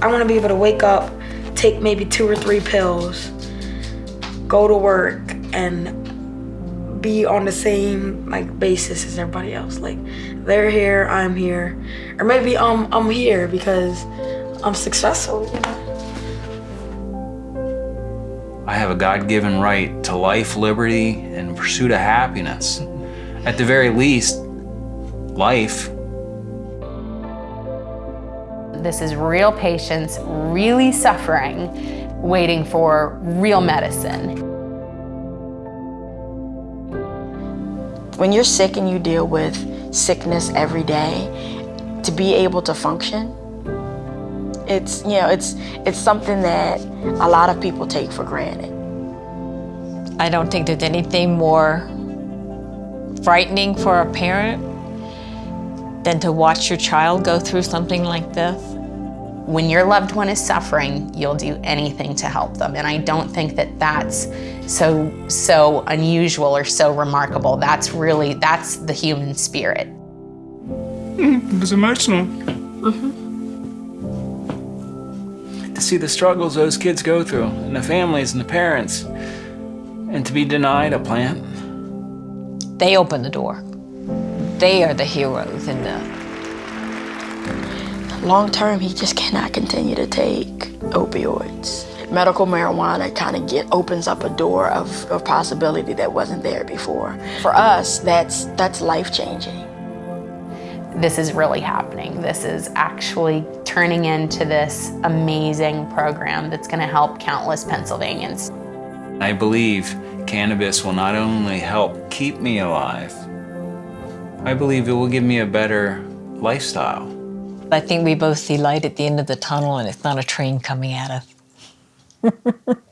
I want to be able to wake up, take maybe two or three pills, go to work, and be on the same like basis as everybody else. Like they're here, I'm here, or maybe I'm I'm here because I'm successful. You know. I have a God-given right to life, liberty, and pursuit of happiness. At the very least, life. This is real patients, really suffering, waiting for real medicine. When you're sick and you deal with sickness every day, to be able to function, it's, you know, it's, it's something that a lot of people take for granted. I don't think there's anything more frightening for a parent than to watch your child go through something like this. When your loved one is suffering, you'll do anything to help them. And I don't think that that's so, so unusual or so remarkable. That's really, that's the human spirit. Hmm, it was emotional. Mm-hmm. To see the struggles those kids go through, and the families and the parents, and to be denied a plant. They open the door. They are the heroes in the Long term, he just cannot continue to take opioids. Medical marijuana kind of get opens up a door of, of possibility that wasn't there before. For us, that's that's life changing. This is really happening. This is actually turning into this amazing program that's going to help countless Pennsylvanians. I believe cannabis will not only help keep me alive, I believe it will give me a better lifestyle. I think we both see light at the end of the tunnel and it's not a train coming at us.